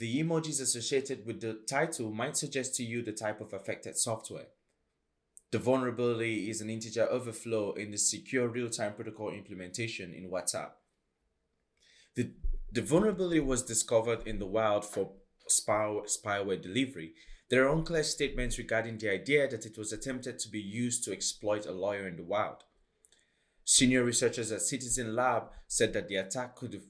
the emojis associated with the title might suggest to you the type of affected software. The vulnerability is an integer overflow in the secure real-time protocol implementation in WhatsApp. The, the vulnerability was discovered in the wild for spy, spyware delivery. There are unclear statements regarding the idea that it was attempted to be used to exploit a lawyer in the wild. Senior researchers at Citizen Lab said that the attack could have,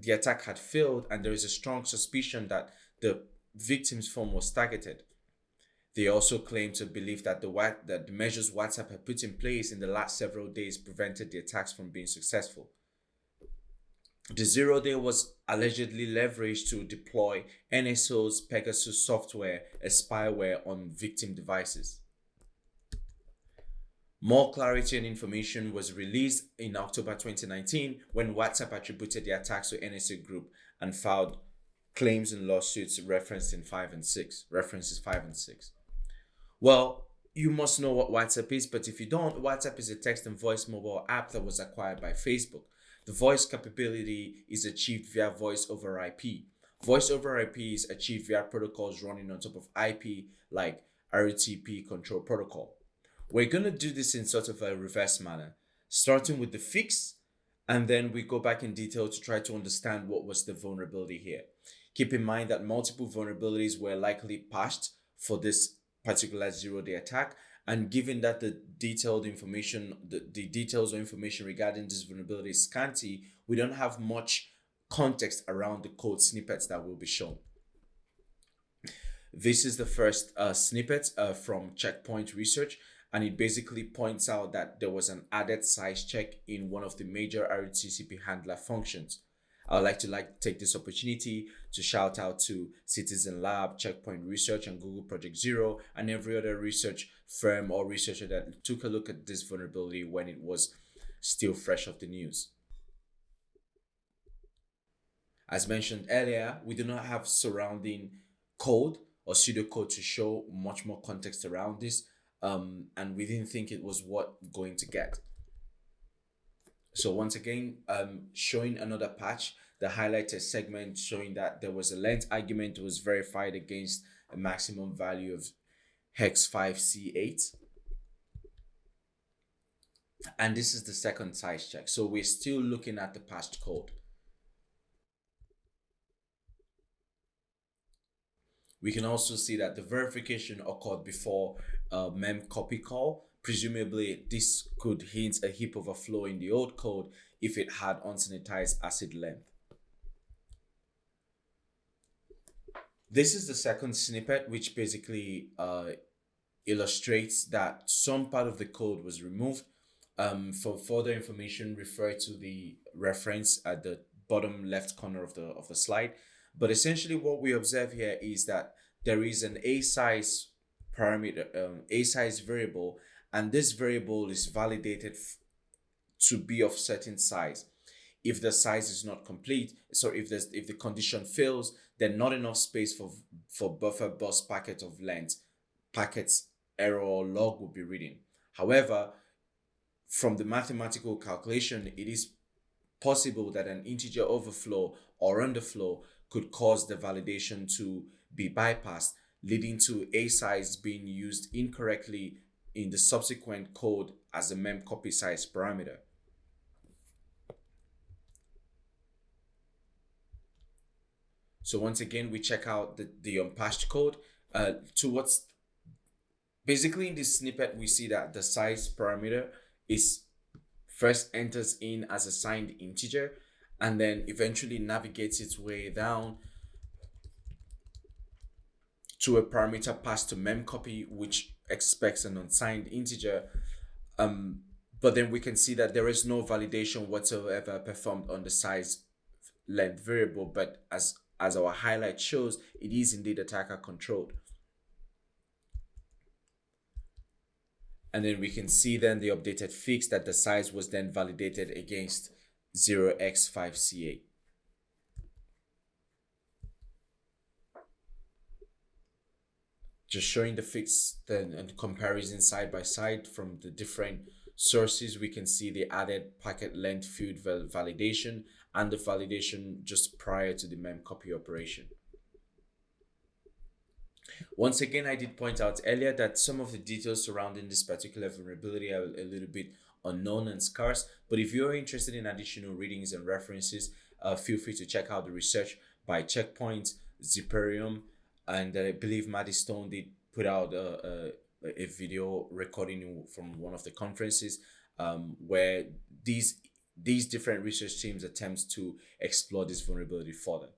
the attack had failed and there is a strong suspicion that the victim's phone was targeted. They also claim to believe that the, that the measures WhatsApp had put in place in the last several days prevented the attacks from being successful. The zero day was allegedly leveraged to deploy NSO's Pegasus software a spyware on victim devices. More clarity and information was released in October 2019 when WhatsApp attributed the attacks to NSO Group and filed claims and lawsuits referenced in 5 and 6, references 5 and 6. Well, you must know what WhatsApp is, but if you don't, WhatsApp is a text and voice mobile app that was acquired by Facebook. The voice capability is achieved via voice over IP. Voice over IP is achieved via protocols running on top of IP like RTP control protocol. We're going to do this in sort of a reverse manner, starting with the fix, and then we go back in detail to try to understand what was the vulnerability here. Keep in mind that multiple vulnerabilities were likely patched for this particular zero-day attack, and given that the detailed information, the, the details or information regarding this vulnerability is scanty, we don't have much context around the code snippets that will be shown. This is the first uh, snippet uh, from Checkpoint Research, and it basically points out that there was an added size check in one of the major RTCP handler functions. I would like to like take this opportunity to shout out to Citizen Lab, Checkpoint Research, and Google Project Zero, and every other research firm or researcher that took a look at this vulnerability when it was still fresh off the news. As mentioned earlier, we do not have surrounding code or pseudocode to show much more context around this, um, and we didn't think it was what going to get. So once again, um, showing another patch, the highlighted segment showing that there was a length argument was verified against a maximum value of hex 5c8. And this is the second size check. So we're still looking at the patched code. We can also see that the verification occurred before a mem copy call Presumably, this could hint a heap overflow in the old code if it had unsanitized ACID length. This is the second snippet, which basically uh, illustrates that some part of the code was removed. Um, for further information, refer to the reference at the bottom left corner of the of the slide. But essentially, what we observe here is that there is an a size parameter, um, a size variable and this variable is validated to be of certain size. If the size is not complete, so if there's if the condition fails, then not enough space for for buffer bus packet of length, packets error or log will be reading. However, from the mathematical calculation, it is possible that an integer overflow or underflow could cause the validation to be bypassed, leading to a size being used incorrectly in the subsequent code as a mem copy size parameter. So once again, we check out the, the unpatched code. Uh, to what's basically in this snippet, we see that the size parameter is first enters in as a signed integer and then eventually navigates its way down to a parameter passed to memcopy, which expects an unsigned integer. Um, but then we can see that there is no validation whatsoever performed on the size length variable, but as, as our highlight shows, it is indeed attacker controlled. And then we can see then the updated fix that the size was then validated against 0x5c8. just showing the fits then and comparison side by side from the different sources we can see the added packet length field validation and the validation just prior to the mem copy operation Once again, I did point out earlier that some of the details surrounding this particular vulnerability are a little bit unknown and scarce. But if you're interested in additional readings and references, uh, feel free to check out the research by Checkpoint, Zimperium, and I believe Maddie Stone did put out a, a, a video recording from one of the conferences um, where these these different research teams attempt to explore this vulnerability further.